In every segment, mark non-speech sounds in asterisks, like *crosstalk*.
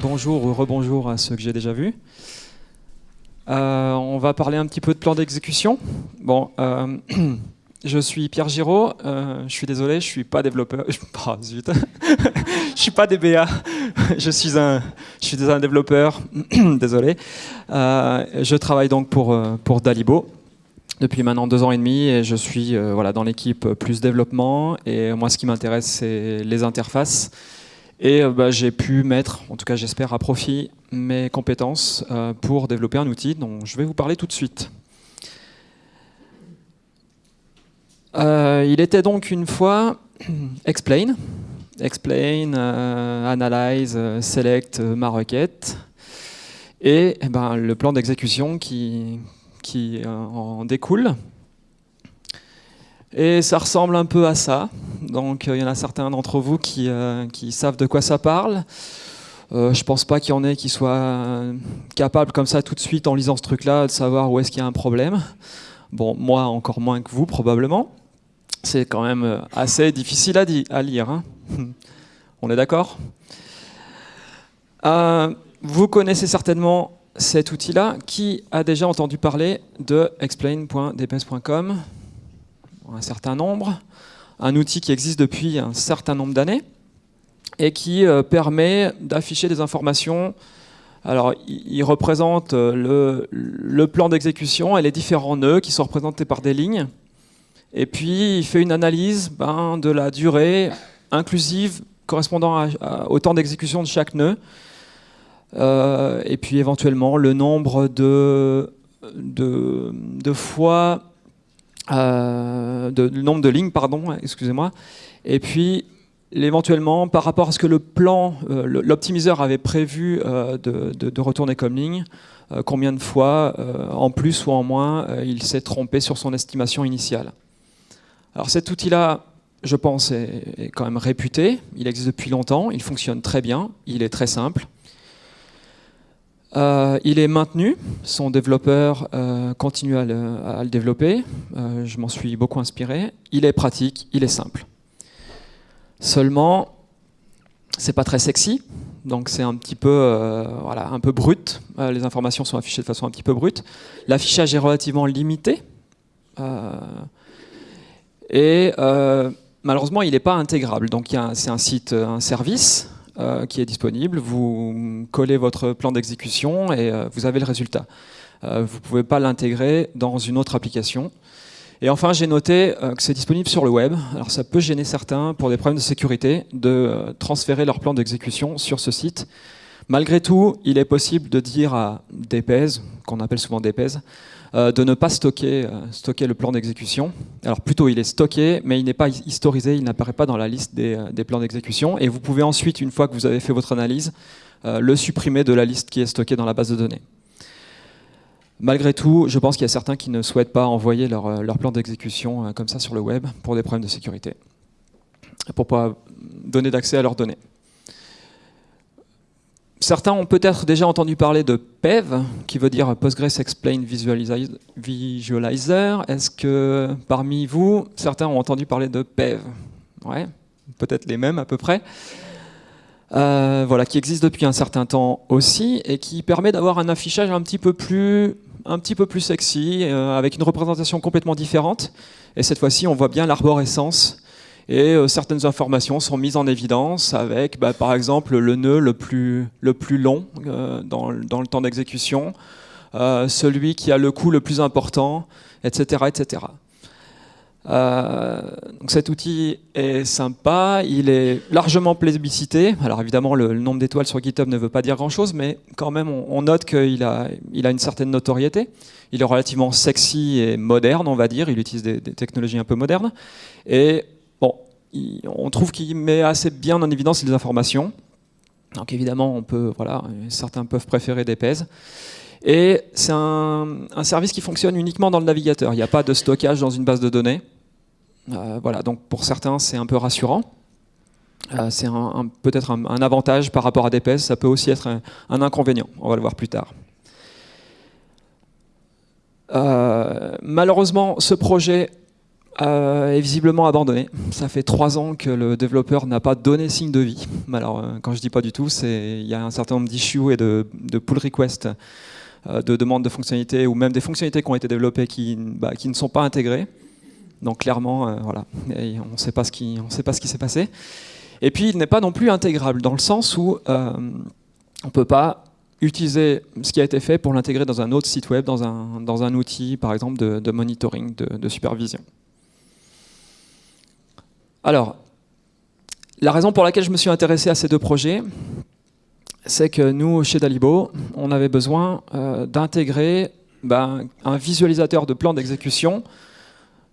Bonjour ou rebonjour à ceux que j'ai déjà vus. Euh, on va parler un petit peu de plan d'exécution. Bon, euh, *clears throat* je suis Pierre Giraud. Euh, je suis désolé, je suis pas développeur. Oh, *laughs* zut. *laughs* je suis pas DBA. *laughs* je suis un, je suis un développeur. *clears throat* désolé. je travaille donc pour pour Dalibo depuis maintenant deux ans et demi et je suis voilà dans l'équipe plus développement. Et moi, ce qui m'intéresse, c'est les interfaces. Et bah, j'ai pu mettre, en tout cas j'espère, à profit mes compétences euh, pour développer un outil dont je vais vous parler tout de suite. Euh, il était donc une fois *clears throat* explain, explain, euh, analyze, select ma requête, et, eh ben, le plan d'exécution qui, qui en découle. Et ça ressemble un peu à ça. Donc il y en a certains d'entre vous qui, qui savent de quoi ça parle. Euh, je pense pas qu'il y en ait qui soient euh, capables comme ça tout de suite en lisant ce truc-là de savoir où est-ce qu'il y a un problème. Bon, moi encore moins que vous probablement. C'est quand même euh, assez difficile à, lire. Hein. *laughs* On est d'accord? Vous connaissez certainement cet outil-là. Qui a déjà entendu parler de explain.dps.com Un certain nombre. Un outil qui existe depuis un certain nombre d'années et qui euh, permet d'afficher des informations. Alors, il représente euh, le, plan d'exécution et les différents nœuds qui sont représentés par des lignes. Et puis, il fait une analyse ben, de la durée inclusive correspondant au temps d'exécution de chaque nœud. Euh, et puis, éventuellement, le nombre de, de, fois, de, le nombre de lignes, pardon, excusez-moi. Et puis, éventuellement, par rapport à ce que le plan, euh, l'optimiseur avait prévu euh, de, retourner comme ligne, euh, combien de fois, en plus ou en moins, il s'est trompé sur son estimation initiale. Alors cet outil-là, je pense, est, quand même réputé. Il existe depuis longtemps, il fonctionne très bien, il est très simple. il est maintenu, son développeur continue à le développer, je m'en suis beaucoup inspiré. Il est pratique, il est simple. Seulement, c'est pas très sexy, donc c'est un petit peu, euh, brut. Euh, les informations sont affichées de façon un petit peu brute. L'affichage est relativement limité. Euh, et malheureusement, il n'est pas intégrable. Donc c'est un site, un service qui est disponible. Vous collez votre plan d'exécution et vous avez le résultat. vous ne pouvez pas l'intégrer dans une autre application. Et enfin, j'ai noté euh, que c'est disponible sur le web. Alors ça peut gêner certains pour des problèmes de sécurité de euh, transférer leur plan d'exécution sur ce site. Malgré tout, il est possible de dire à DPS, qu'on appelle souvent DPS, euh, de ne pas stocker, stocker le plan d'exécution. Alors plutôt, il est stocké, mais il n'est pas historisé, il n'apparaît pas dans la liste des, des plans d'exécution. Et vous pouvez ensuite, une fois que vous avez fait votre analyse, le supprimer de la liste qui est stockée dans la base de données. Malgré tout, je pense qu'il y a certains qui ne souhaitent pas envoyer leur, euh, plan d'exécution euh, comme ça sur le web pour des problèmes de sécurité, pour pas donner d'accès à leurs données. Certains ont peut-être déjà entendu parler de PEV, qui veut dire Postgres Explain Visualizer. Est-ce que parmi vous, certains ont entendu parler de PEV Ouais, peut-être les mêmes à peu près. Euh, voilà, qui existe depuis un certain temps aussi et qui permet d'avoir un affichage un petit peu plus un petit peu plus sexy, euh, avec une représentation complètement différente. Et cette fois-ci, on voit bien l'arborescence. Et euh, certaines informations sont mises en évidence avec, bah, par exemple, le nœud le plus, le plus long euh, dans, dans, le temps d'exécution, celui qui a le coût le plus important, etc. etc. Euh, donc cet outil est sympa, il est largement plébiscité. Alors évidemment, le, nombre d'étoiles sur GitHub ne veut pas dire grand-chose, mais quand même, on, note qu'il a, il a une certaine notoriété. Il est relativement sexy et moderne, on va dire. Il utilise des, technologies un peu modernes. Et on trouve qu'il met assez bien en évidence les informations. Donc évidemment, on peut, voilà, certains peuvent préférer des. Et c'est un, service qui fonctionne uniquement dans le navigateur. Il n'y a pas de stockage dans une base de données. Euh, voilà, donc pour certains, c'est un peu rassurant. Euh, c'est peut-être un, avantage par rapport à DPS, ça peut aussi être un, inconvénient, on va le voir plus tard. malheureusement, ce projet euh, est visiblement abandonné. Ça fait trois ans que le développeur n'a pas donné signe de vie. Alors, euh, quand je dis pas du tout, c'est il y a un certain nombre d'issues et de, pull requests, euh, de demandes de fonctionnalités ou même des fonctionnalités qui ont été développées qui, bah, ne sont pas intégrées. Donc clairement, voilà, on ne sait pas ce qui, s'est passé. Et puis, il n'est pas non plus intégrable dans le sens où on peut pas utiliser ce qui a été fait pour l'intégrer dans un autre site web, dans un outil, par exemple, de, monitoring, de supervision. Alors, la raison pour laquelle je me suis intéressé à ces deux projets, c'est que nous, chez Dalibo, on avait besoin euh, d'intégrer ben, un visualisateur de plan d'exécution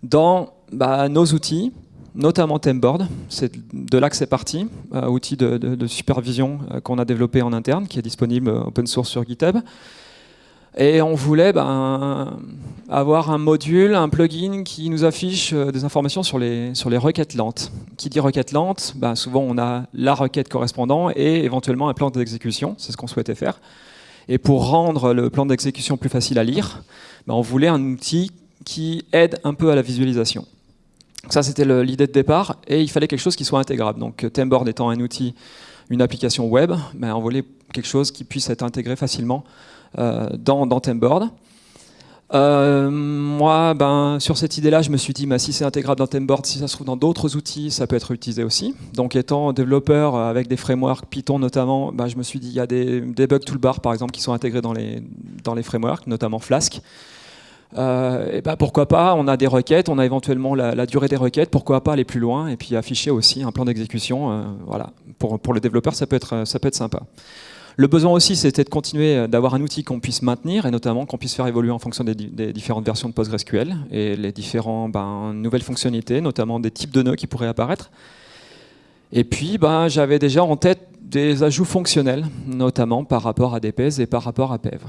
dans ben, nos outils, notamment Temboard, c'est de là que c'est parti, un outil de supervision euh, qu'on a développé en interne, qui est disponible open source sur GitHub. Et on voulait ben, avoir un module, un plugin qui nous affiche euh, des informations sur les, requêtes lentes. Qui dit requête lente, ben, souvent on a la requête correspondant et éventuellement un plan d'exécution, c'est ce qu'on souhaitait faire. Et pour rendre le plan d'exécution plus facile à lire, ben, on voulait un outil qui aide un peu à la visualisation. Ça c'était l'idée de départ et il fallait quelque chose qui soit intégrable. Donc Temboard étant un outil, une application web, on voulait quelque chose qui puisse être intégré facilement euh, dans, dans Temboard. Euh, moi, ben, sur cette idée-là, je me suis dit, bah, si c'est intégrable dans Temboard, si ça se trouve dans d'autres outils, ça peut être utilisé aussi. Donc, étant développeur avec des frameworks, Python notamment, ben, je me suis dit, il y a des debug toolbars, par exemple, qui sont intégrés dans les, dans les frameworks, notamment Flask. Euh, et ben, pourquoi pas, on a des requêtes, on a éventuellement la, durée des requêtes, pourquoi pas aller plus loin, et puis afficher aussi un plan d'exécution. voilà. pour, pour le développeur, ça peut être, ça peut être sympa. Le besoin aussi, c'était de continuer euh, d'avoir un outil qu'on puisse maintenir et notamment qu'on puisse faire évoluer en fonction des, différentes versions de PostgreSQL et les différentes ben, nouvelles fonctionnalités, notamment des types de nœuds qui pourraient apparaître. Et puis, ben, j'avais déjà en tête des ajouts fonctionnels, notamment par rapport à DPS et par rapport à PEV.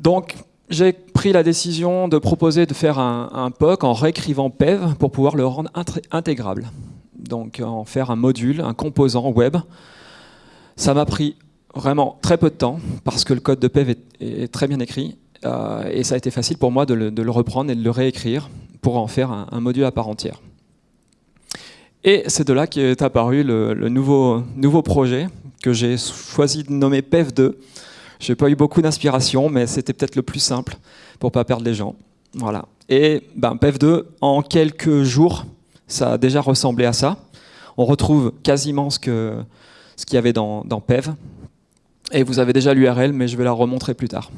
Donc, j'ai pris la décision de proposer de faire un, un, POC en réécrivant PEV pour pouvoir le rendre intégrable. Donc, en faire un module, un composant web ça m'a pris vraiment très peu de temps parce que le code de PEV est, très bien écrit euh, et ça a été facile pour moi de le, reprendre et de le réécrire pour en faire un, module à part entière. Et c'est de là qu'est apparu le, nouveau, projet que j'ai choisi de nommer PEV2. Je n'ai pas eu beaucoup d'inspiration, mais c'était peut-être le plus simple pour pas perdre les gens. Voilà. Et ben, PEV2, en quelques jours, ça a déjà ressemblé à ça. On retrouve quasiment ce que, ce qu'il y avait dans, PEV. Et vous avez déjà l'URL, mais je vais la remontrer plus tard.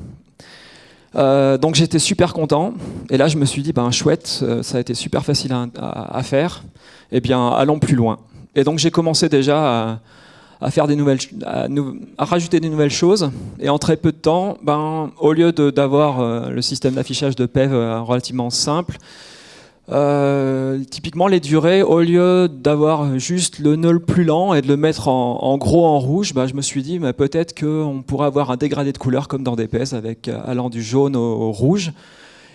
Euh, donc j'étais super content, et là je me suis dit, ben chouette, euh, ça a été super facile à, faire, et eh bien allons plus loin. Et donc j'ai commencé déjà à, faire des nouvelles, à, rajouter des nouvelles choses, et en très peu de temps, ben, au lieu d'avoir euh, le système d'affichage de PEV relativement simple, euh, typiquement, les durées, au lieu d'avoir juste le nœud plus lent et de le mettre en, gros en rouge, bah, je me suis dit peut-être qu'on pourrait avoir un dégradé de couleur comme dans DPS avec euh, allant du jaune au, rouge.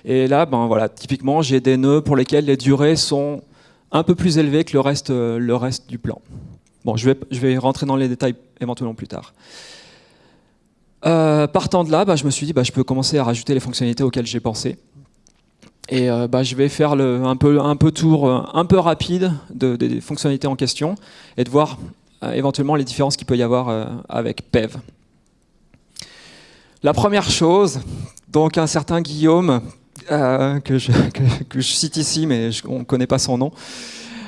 Et là, ben voilà, typiquement, j'ai des nœuds pour lesquels les durées sont un peu plus élevées que le reste, euh, le reste du plan. Bon, je vais, je vais rentrer dans les détails éventuellement plus tard. partant de là, bah, je me suis dit, bah, je peux commencer à rajouter les fonctionnalités auxquelles j'ai pensé. Et euh, bah, je vais faire le, un, peu, un peu tour euh, un peu rapide des fonctionnalités en question et de voir euh, éventuellement les différences qu'il peut y avoir avec PEV. La première chose, donc un certain Guillaume, que, je, *laughs* que, je, cite ici, mais on ne connaît pas son nom,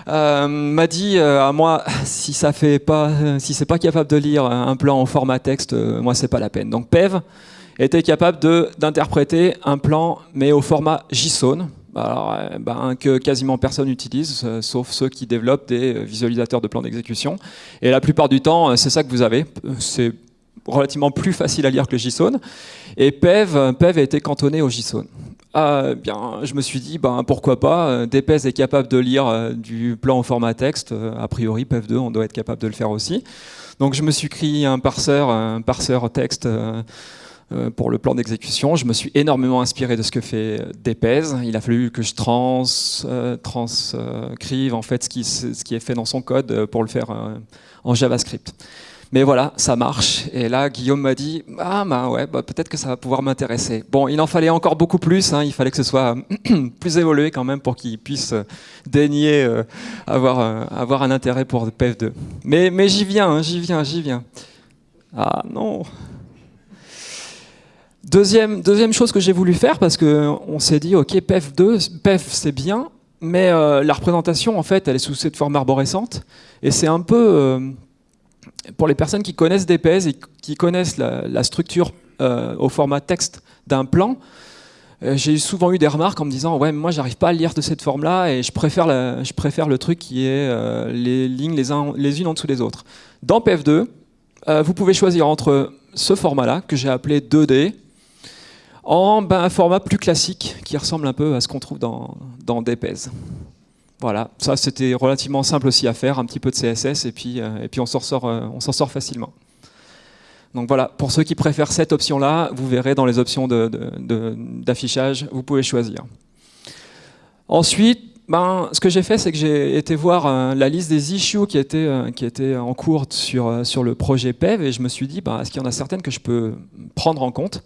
m'a dit à moi *laughs* si ça fait pas si c'est pas capable de lire un plan en format texte moi c'est pas la peine donc PEV était capable d'interpréter un plan, mais au format JSON, euh, ben, que quasiment personne n'utilise, euh, sauf ceux qui développent des euh, visualisateurs de plans d'exécution. Et la plupart du temps, c'est ça que vous avez. C'est relativement plus facile à lire que le JSON. Et PEV, PEV a été cantonné au JSON. Ah, bien, je me suis dit, ben, pourquoi pas, DPS est capable de lire du plan au format texte, a priori PEV2, on doit être capable de le faire aussi. Donc je me suis créé un parseur, un parseur texte pour le plan d'exécution. Je me suis énormément inspiré de ce que fait DPES. Il a fallu que je euh, transcrive en fait ce qui, est fait dans son code pour le faire euh, en JavaScript. Mais voilà, ça marche. Et là, Guillaume m'a dit, ah bah ouais, bah, peut-être que ça va pouvoir m'intéresser. Bon, il en fallait encore beaucoup plus. Hein. il fallait que ce soit *clears throat* plus évolué quand même pour qu'il puisse daigner euh, avoir, euh, un intérêt pour PEF2. Mais, mais j'y viens, hein, j'y viens, j'y viens. Ah non. Deuxième, deuxième chose que j'ai voulu faire, parce qu'on s'est dit, ok, PEF2, PEF c'est bien, mais euh, la représentation, en fait, elle est sous cette forme arborescente. Et c'est un peu pour les personnes qui connaissent DPS et qui connaissent la, structure euh, au format texte d'un plan, euh, j'ai souvent eu des remarques en me disant ouais moi j'arrive pas à lire de cette forme là et je préfère, je préfère le truc qui est euh, les lignes les, les, unes en dessous des autres. Dans PF2, vous pouvez choisir entre ce format là que j'ai appelé 2D en ben, un format plus classique qui ressemble un peu à ce qu'on trouve dans, dans. Voilà, ça c'était relativement simple aussi à faire, un petit peu de CSS et puis, euh, puis on s'en sort, euh, facilement. Donc voilà, pour ceux qui préfèrent cette option-là, vous verrez dans les options d'affichage, vous pouvez choisir. Ensuite, ben, ce que j'ai fait, c'est que j'ai été voir euh, la liste des issues qui étaient, en cours sur, sur le projet PEV et je me suis dit, ben, est-ce qu'il y en a certaines que je peux prendre en compte?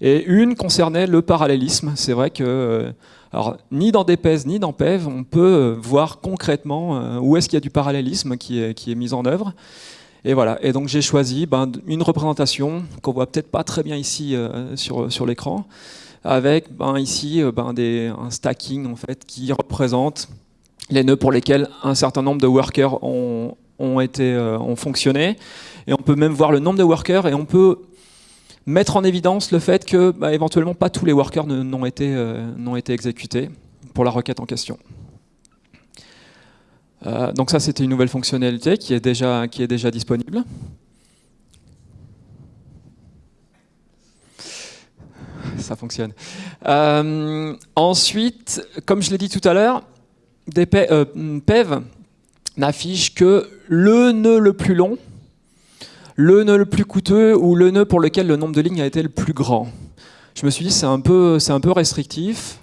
Et une concernait le parallélisme. C'est vrai que alors, ni dans DPES ni dans PEV, on peut euh, voir concrètement euh, où est-ce qu'il y a du parallélisme qui est, qui est mis en œuvre. Et voilà. Et donc j'ai choisi ben, une représentation qu'on voit peut-être pas très bien ici euh, sur, sur l'écran, avec ben, ici ben, des, un stacking en fait qui représente les nœuds pour lesquels un certain nombre de workers ont, ont, été, ont fonctionné. Et on peut même voir le nombre de workers et on peut mettre en évidence le fait que bah, éventuellement pas tous les workers n'ont été, euh, été exécutés pour la requête en question. Euh, donc ça c'était une nouvelle fonctionnalité qui est déjà, qui est déjà disponible. Ça fonctionne. Euh, ensuite, comme je l'ai dit tout à l'heure, PEV n'affiche que le nœud le plus long le nœud le plus coûteux ou le nœud pour lequel le nombre de lignes a été le plus grand. Je me suis dit c'est un peu, un peu restrictif.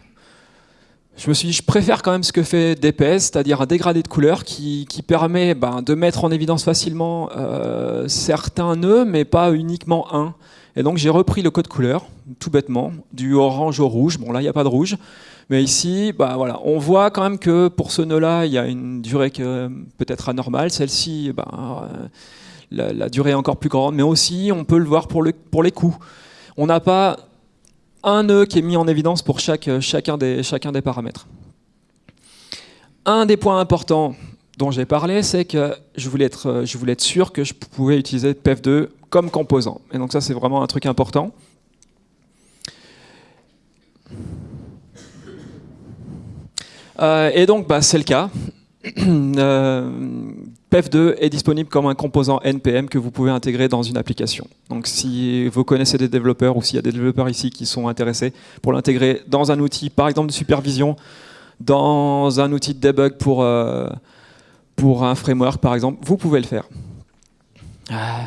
Je me suis dit je préfère quand même ce que fait DPS, c'est-à-dire un dégradé de couleur qui, permet ben, de mettre en évidence facilement euh, certains nœuds, mais pas uniquement un. Et donc j'ai repris le code couleur, tout bêtement, du orange au rouge. Bon là il n'y a pas de rouge, mais ici, bah, voilà, on voit quand même que pour ce nœud-là, il y a une durée peut-être anormale. Celle-ci, bah, la, durée est encore plus grande, mais aussi on peut le voir pour, les coûts. On n'a pas un nœud qui est mis en évidence pour chacun, des, paramètres. Un des points importants dont j'ai parlé, c'est que je voulais, être, je voulais être sûr que je pouvais utiliser PEF2 comme composant. Et donc ça, c'est vraiment un truc important. Euh, et donc, bah, c'est le cas. *clears throat* Euh, PEF2 est disponible comme un composant NPM que vous pouvez intégrer dans une application. Donc si vous connaissez des développeurs ou s'il y a des développeurs ici qui sont intéressés pour l'intégrer dans un outil, par exemple de supervision, dans un outil de debug pour, euh, pour un framework par exemple, vous pouvez le faire. Ah.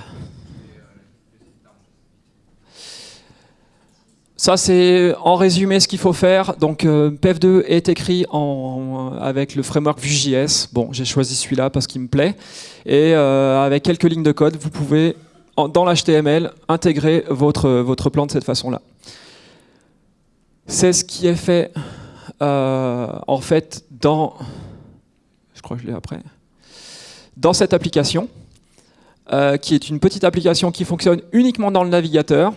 Ça, c'est en résumé ce qu'il faut faire. Donc, euh, PF2 est écrit avec le framework Vue.js. Bon, j'ai choisi celui-là parce qu'il me plaît. Et euh, avec quelques lignes de code, vous pouvez, dans l'HTML, intégrer votre, votre plan de cette façon-là. C'est ce qui est fait, euh, en fait, dans... Je crois que je l'ai après. Dans cette application, qui est une petite application qui fonctionne uniquement dans le navigateur.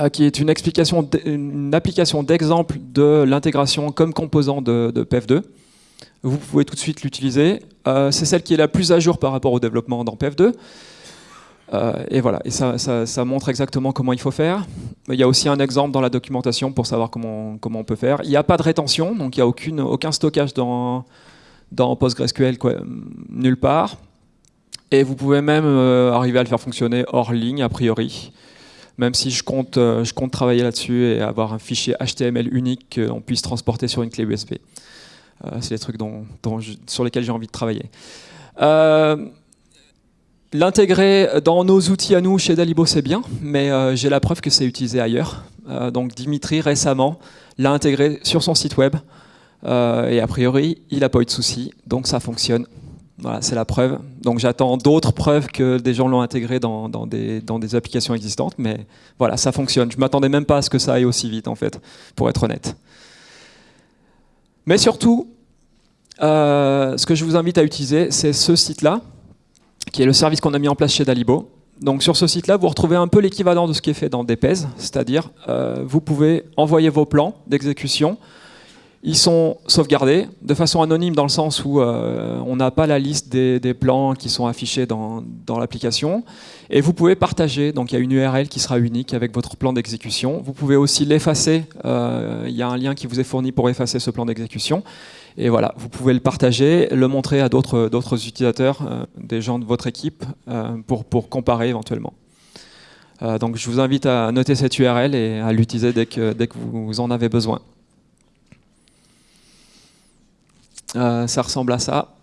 Euh, qui est une, application d'exemple de l'intégration comme composant de, PF2. Vous pouvez tout de suite l'utiliser. Euh, c'est celle qui est la plus à jour par rapport au développement dans PF2. Euh, et voilà, et ça, montre exactement comment il faut faire. Il y a aussi un exemple dans la documentation pour savoir comment, comment on peut faire. Il n'y a pas de rétention, donc il n'y a aucun stockage dans, PostgreSQL nulle part. Et vous pouvez même arriver à le faire fonctionner hors ligne, a priori même si je compte, euh, je compte travailler là-dessus et avoir un fichier HTML unique qu'on puisse transporter sur une clé USB. Euh, c'est les trucs sur lesquels j'ai envie de travailler. Euh, l'intégrer dans nos outils à nous chez Dalibo, c'est bien, mais j'ai la preuve que c'est utilisé ailleurs. donc Dimitri, récemment, l'a intégré sur son site web. et a priori, il n'a pas eu de soucis, donc ça fonctionne Voilà, c'est la preuve. Donc j'attends d'autres preuves que des gens l'ont intégré dans, des, applications existantes, mais voilà, ça fonctionne. Je m'attendais même pas à ce que ça aille aussi vite, en fait, pour être honnête. Mais surtout, euh, ce que je vous invite à utiliser, c'est ce site-là, qui est le service qu'on a mis en place chez Dalibo. Donc sur ce site-là, vous retrouvez un peu l'équivalent de ce qui est fait dans DPES, c'est-à-dire euh, vous pouvez envoyer vos plans d'exécution ils sont sauvegardés de façon anonyme dans le sens où euh, on n'a pas la liste des, plans qui sont affichés dans, l'application. Et vous pouvez partager, donc il y a une URL qui sera unique avec votre plan d'exécution. Vous pouvez aussi l'effacer, euh, il y a un lien qui vous est fourni pour effacer ce plan d'exécution. Et voilà, vous pouvez le partager, le montrer à d'autres utilisateurs, euh, des gens de votre équipe, pour, comparer éventuellement. donc je vous invite à noter cette URL et à l'utiliser dès que vous en avez besoin. Euh, ça ressemble à ça.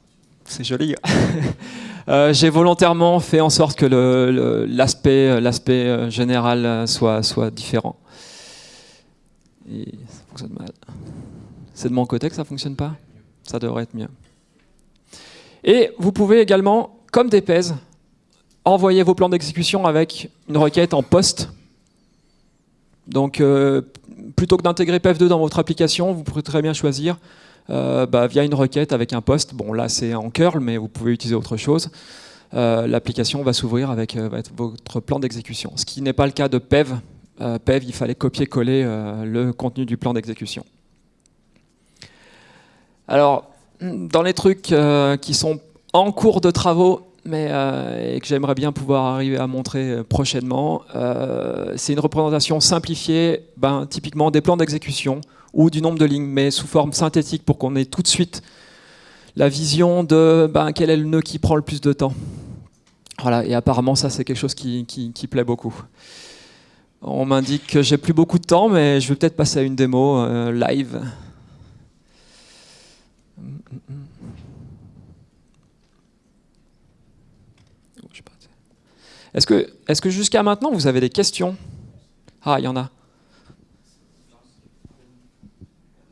C'est joli. *laughs* Euh, j'ai volontairement fait en sorte que l'aspect euh, général soit, différent. Ça fonctionne mal. C'est de mon côté que ça fonctionne pas? Ça devrait être mieux. Et vous pouvez également, comme des PES, envoyer vos plans d'exécution avec une requête en post. Donc, plutôt que d'intégrer PEF2 dans votre application, vous pourrez très bien choisir euh, bah, via une requête avec un post. Bon, là, c'est en curl, mais vous pouvez utiliser autre chose. Euh, l'application va s'ouvrir avec euh, votre plan d'exécution. Ce qui n'est pas le cas de PEV. PEV, il fallait copier-coller le contenu du plan d'exécution. Alors, dans les trucs qui sont en cours de travaux, mais et que j'aimerais bien pouvoir arriver à montrer prochainement, c'est une représentation simplifiée, ben, typiquement des plans d'exécution ou du nombre de lignes, mais sous forme synthétique pour qu'on ait tout de suite la vision de ben, quel est le nœud qui prend le plus de temps. Voilà, et apparemment ça c'est quelque chose qui, plaît beaucoup. On m'indique que j'ai plus beaucoup de temps, mais je vais peut-être passer à une démo euh, live. Est-ce que, est que jusqu'à maintenant vous avez des questions? Ah, il y en a.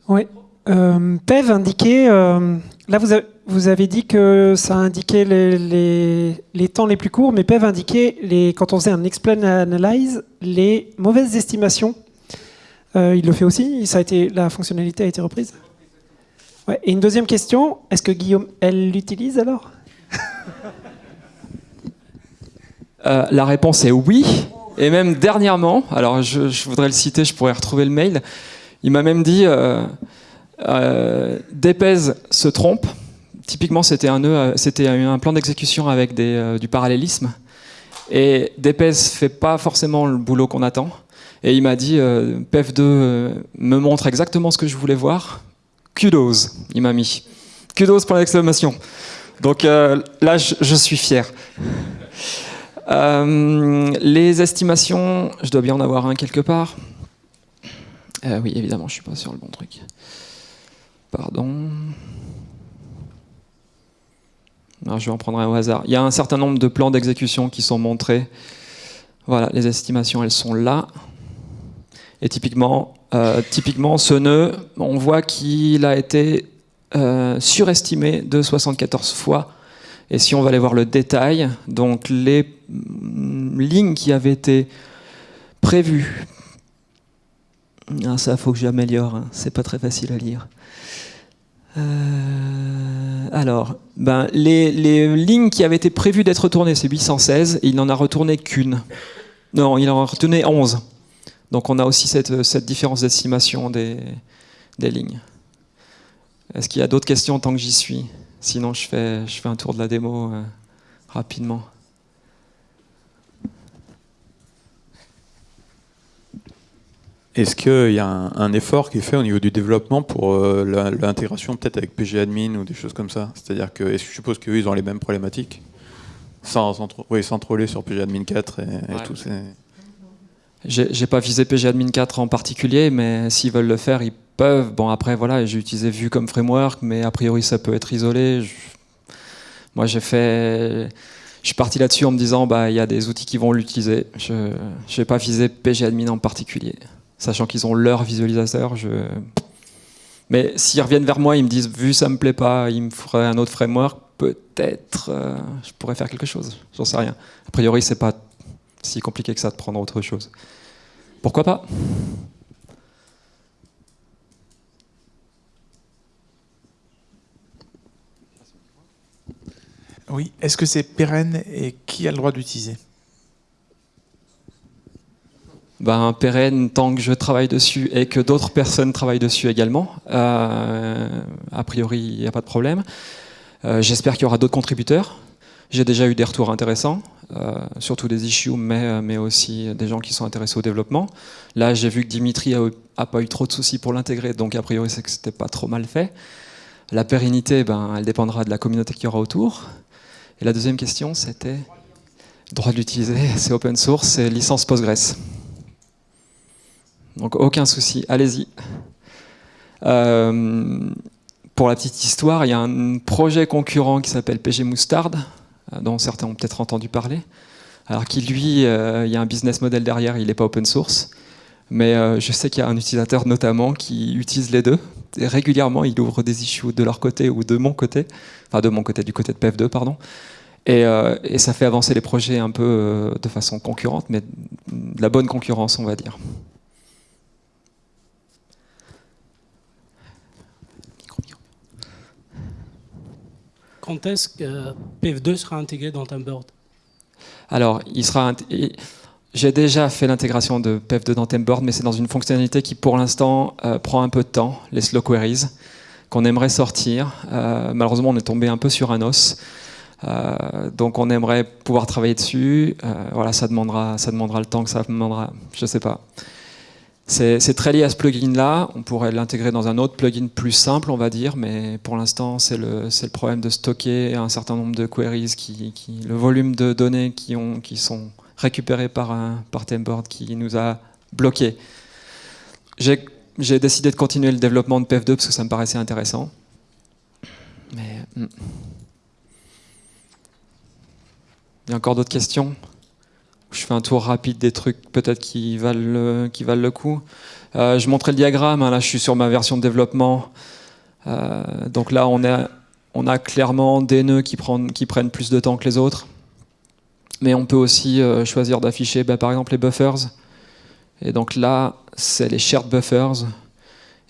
Oui. Euh, PEV indiquait, euh, là vous, avez dit que ça indiquait les, temps les plus courts, mais PEV indiquait, les, quand on faisait un explain analyze, les mauvaises estimations. Euh, il le fait aussi ça a été, La fonctionnalité a été reprise. Et une deuxième question, est-ce que Guillaume, elle l'utilise alors? La réponse est oui. Et même dernièrement, alors je voudrais le citer, je pourrais retrouver le mail, il m'a même dit euh, euh se trompe. Typiquement, c'était un, euh, plan d'exécution avec euh, du parallélisme. Et Dépez fait pas forcément le boulot qu'on attend. Et il m'a dit, euh, PEF2 me montre exactement ce que je voulais voir. Kudos, il m'a mis. Kudos pour l'exclamation. Donc là, je, je, suis fier. les estimations, je dois bien en avoir un quelque part. Euh, oui, évidemment, je suis pas sur le bon truc. Pardon. je vais en prendre un au hasard. Il y a un certain nombre de plans d'exécution qui sont montrés. Voilà, les estimations, elles sont là. Et typiquement, euh, ce nœud, on voit qu'il a été euh, surestimé de 74 fois. Et si on va aller voir le détail, donc les mm, lignes qui avaient été prévues ah, ça, faut que j'améliore. Hein. C'est pas très facile à lire. Euh, alors, ben, les, lignes qui avaient été prévues d'être retournées, c'est 816, et il n'en a retourné qu'une. Non, il en a retourné 11. Donc on a aussi cette, cette différence d'estimation des, des, lignes. Est-ce qu'il y a d'autres questions tant que j'y suis? Sinon, je fais, je fais un tour de la démo euh, rapidement. Est-ce qu'il y a un, effort qui est fait au niveau du développement pour euh, l'intégration peut-être avec PGAdmin ou des choses comme ça? C'est-à-dire que, est-ce que je suppose qu'eux, ils ont les mêmes problématiques? Sans, sans, oui, sans troller sur PGAdmin 4 et, et tout J'ai pas visé PGAdmin 4 en particulier, mais s'ils veulent le faire, ils peuvent. Bon, après, voilà, j'ai utilisé Vue comme framework, mais a priori, ça peut être isolé. Moi, j'ai fait je suis parti là-dessus en me disant bah il y a des outils qui vont l'utiliser. Je n'ai pas visé PGAdmin en particulier sachant qu'ils ont leur visualisateur. Je... Mais s'ils reviennent vers moi, ils me disent, vu ça me plaît pas, il me faudrait un autre framework, peut-être euh, je pourrais faire quelque chose. J'en sais rien. A priori, c'est pas si compliqué que ça de prendre autre chose. Pourquoi pas? Oui, est-ce que c'est pérenne et qui a le droit d'utiliser? Ben, pérenne tant que je travaille dessus et que d'autres personnes travaillent dessus également. Euh, a priori, il n'y a pas de problème. Euh, j'espère qu'il y aura d'autres contributeurs. J'ai déjà eu des retours intéressants, euh, surtout des issues, mais, mais aussi des gens qui sont intéressés au développement. Là, j'ai vu que Dimitri a, pas eu trop de soucis pour l'intégrer, donc a priori, c'est que c'était pas trop mal fait. La pérennité, ben, elle dépendra de la communauté qu'il y aura autour. Et la deuxième question, c'était droit de l'utiliser, *laughs* c'est open source, c'est licence Postgres. Donc aucun souci, allez-y. Euh, pour la petite histoire, il y a un projet concurrent qui s'appelle PG Moustard, euh, dont certains ont peut-être entendu parler. Alors qui lui, euh, il y a un business model derrière, il n'est pas open source. Mais je sais qu'il y a un utilisateur notamment qui utilise les deux. Et régulièrement, il ouvre des issues de leur côté ou de mon côté. Enfin, de mon côté, du côté de PF2, pardon. Et, et ça fait avancer les projets un peu de façon concurrente, mais de la bonne concurrence, on va dire. Quand est-ce que PF2 sera intégré dans Timeboard? Alors, il sera. J'ai déjà fait l'intégration de PF2 dans Timeboard, mais c'est dans une fonctionnalité qui, pour l'instant, euh, prend un peu de temps, les slow queries, qu'on aimerait sortir. Euh, malheureusement, on est tombé un peu sur un os. Euh, donc, on aimerait pouvoir travailler dessus. voilà, ça demandera, ça demandera le temps que ça demandera. Je sais pas. C'est très lié à ce plugin-là. On pourrait l'intégrer dans un autre plugin plus simple, on va dire, mais pour l'instant, c'est le, problème de stocker un certain nombre de queries, qui, le volume de données qui, ont, qui sont récupérées par, un, qui nous a bloqué. J'ai décidé de continuer le développement de PF2 parce que ça me paraissait intéressant. Hmm. Il y a encore d'autres questions? Je fais un tour rapide des trucs peut-être qui valent le, qui valent le coup. Euh, je montrais le diagramme, hein, là je suis sur ma version de développement. Euh, donc là on a, on a clairement des nœuds qui, prennent, qui prennent plus de temps que les autres. Mais on peut aussi euh, choisir d'afficher bah, par exemple les buffers. Et donc là c'est les shared buffers.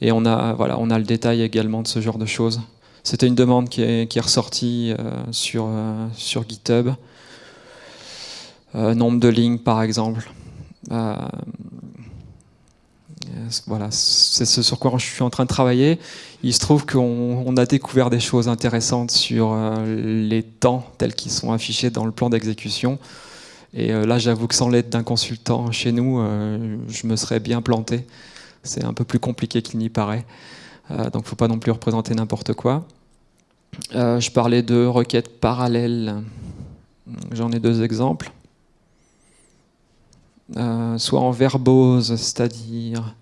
Et on a, voilà, on a le détail également de ce genre de choses. C'était une demande qui est, qui est ressortie sur, sur GitHub. Euh, nombre de lignes par exemple. Euh, voilà, c'est ce sur quoi je suis en train de travailler. Il se trouve qu'on a découvert des choses intéressantes sur euh, les temps tels qu'ils sont affichés dans le plan d'exécution. Et là, j'avoue que sans l'aide d'un consultant chez nous, je me serais bien planté. C'est un peu plus compliqué qu'il n'y paraît. donc, il ne faut pas non plus représenter n'importe quoi. je parlais de requêtes parallèles. J'en ai deux exemples. Euh, soit en verbose, c'est-à-dire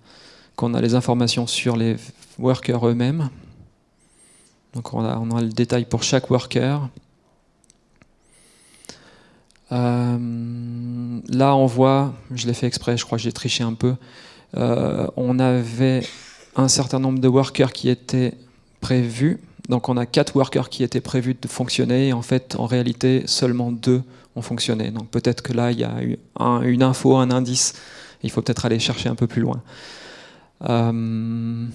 qu'on a les informations sur les workers eux-mêmes. Donc on a, le détail pour chaque worker. Euh, là on voit, je l'ai fait exprès, je crois que j'ai triché un peu, euh, on avait un certain nombre de workers qui étaient prévus. Donc on a quatre workers qui étaient prévus de fonctionner et en fait en réalité seulement deux ont fonctionné. Donc peut-être que là, il y a une info, un indice. Il faut peut-être aller chercher un peu plus loin. Euh,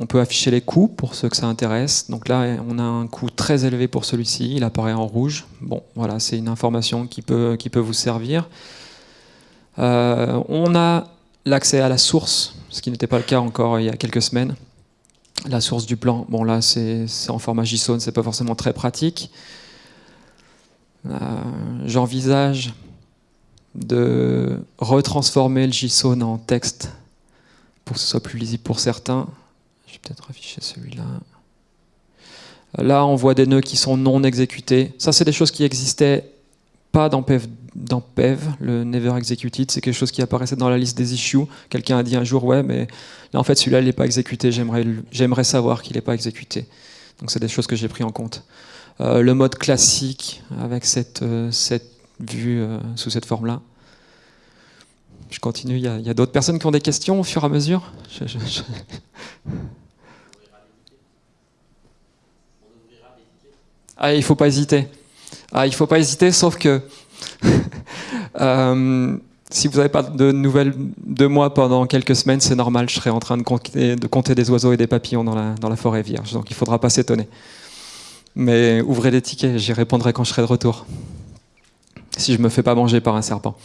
on peut afficher les coûts pour ceux que ça intéresse. Donc là, on a un coût très élevé pour celui-ci. Il apparaît en rouge. Bon, voilà, c'est une information qui peut, qui peut vous servir. Euh, on a l'accès à la source, ce qui n'était pas le cas encore il y a quelques semaines. La source du plan, bon là c'est en format JSON, c'est pas forcément très pratique. Euh, j'envisage de retransformer le JSON en texte pour que ce soit plus lisible pour certains. Je vais peut-être afficher celui-là. Là, on voit des nœuds qui sont non exécutés. Ça, c'est des choses qui existaient pas dans PEV, dans PEV le Never Executed. C'est quelque chose qui apparaissait dans la liste des issues. Quelqu'un a dit un jour, ouais, mais là, en fait, celui-là, il n'est pas exécuté. J'aimerais savoir qu'il n'est pas exécuté. Donc, c'est des choses que j'ai pris en compte. Euh, le mode classique avec cette, euh, cette vue euh, sous cette forme-là. Je continue, il y a, d'autres personnes qui ont des questions au fur et à mesure? Ah, il faut pas hésiter. Ah, il faut pas hésiter, sauf que *laughs* si vous n'avez pas de nouvelles de moi pendant quelques semaines, c'est normal, je serai en train de compter, de compter, des oiseaux et des papillons dans la, dans la forêt vierge. Donc il ne faudra pas s'étonner. Mais ouvrez les tickets, j'y répondrai quand je serai de retour. Si je ne me fais pas manger par un serpent.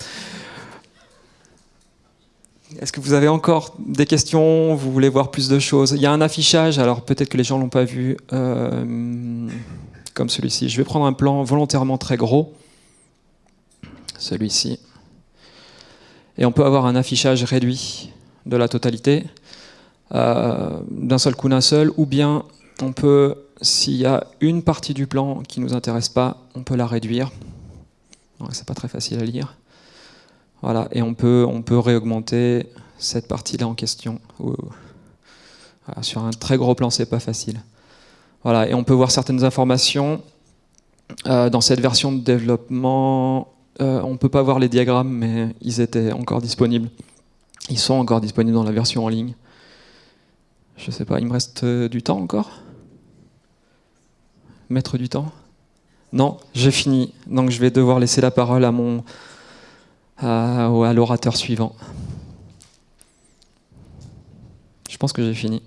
Est-ce que vous avez encore des questions? Vous voulez voir plus de choses? Il y a un affichage, alors peut-être que les gens ne l'ont pas vu, euh, comme celui-ci. Je vais prendre un plan volontairement très gros, celui-ci. Et on peut avoir un affichage réduit de la totalité, euh, d'un seul coup d'un seul, ou bien on peut, s'il y a une partie du plan qui ne nous intéresse pas, on peut la réduire. C'est pas très facile à lire. Voilà, et on peut, on peut réaugmenter cette partie-là en question. sur un très gros plan, c'est pas facile. Voilà, et on peut voir certaines informations euh, dans cette version de développement. Euh, on peut pas voir les diagrammes, mais ils étaient encore disponibles. Ils sont encore disponibles dans la version en ligne. Je sais pas, il me reste euh, du temps encore? Mettre du temps? Non, j'ai fini. Donc je vais devoir laisser la parole à mon à, à l'orateur suivant. Je pense que j'ai fini.